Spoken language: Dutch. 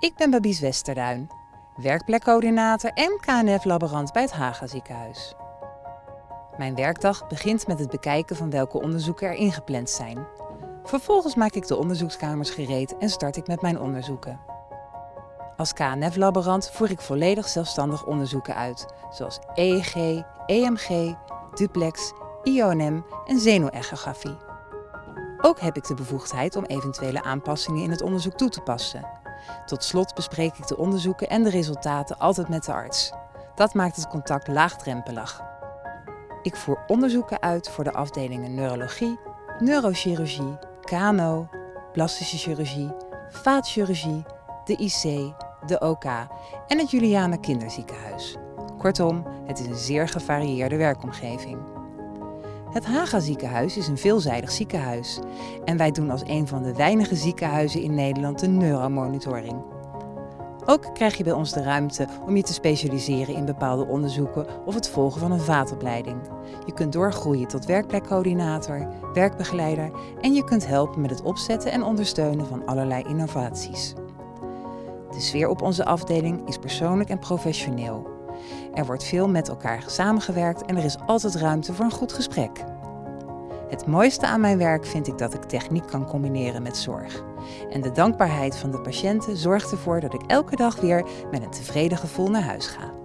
Ik ben Babies Westerduin, werkplekcoördinator en KNF-laborant bij het Haga ziekenhuis. Mijn werkdag begint met het bekijken van welke onderzoeken er ingepland zijn. Vervolgens maak ik de onderzoekskamers gereed en start ik met mijn onderzoeken. Als KNF-laborant voer ik volledig zelfstandig onderzoeken uit, zoals EEG, EMG, duplex, IONM en zenuwechografie. Ook heb ik de bevoegdheid om eventuele aanpassingen in het onderzoek toe te passen. Tot slot bespreek ik de onderzoeken en de resultaten altijd met de arts. Dat maakt het contact laagdrempelig. Ik voer onderzoeken uit voor de afdelingen neurologie, neurochirurgie, KNO, plastische chirurgie, vaatchirurgie, de IC, de OK en het Juliane Kinderziekenhuis. Kortom, het is een zeer gevarieerde werkomgeving. Het Haga ziekenhuis is een veelzijdig ziekenhuis en wij doen als een van de weinige ziekenhuizen in Nederland de neuromonitoring. Ook krijg je bij ons de ruimte om je te specialiseren in bepaalde onderzoeken of het volgen van een vaatopleiding. Je kunt doorgroeien tot werkplekcoördinator, werkbegeleider en je kunt helpen met het opzetten en ondersteunen van allerlei innovaties. De sfeer op onze afdeling is persoonlijk en professioneel. Er wordt veel met elkaar samengewerkt en er is altijd ruimte voor een goed gesprek. Het mooiste aan mijn werk vind ik dat ik techniek kan combineren met zorg. En de dankbaarheid van de patiënten zorgt ervoor dat ik elke dag weer met een tevreden gevoel naar huis ga.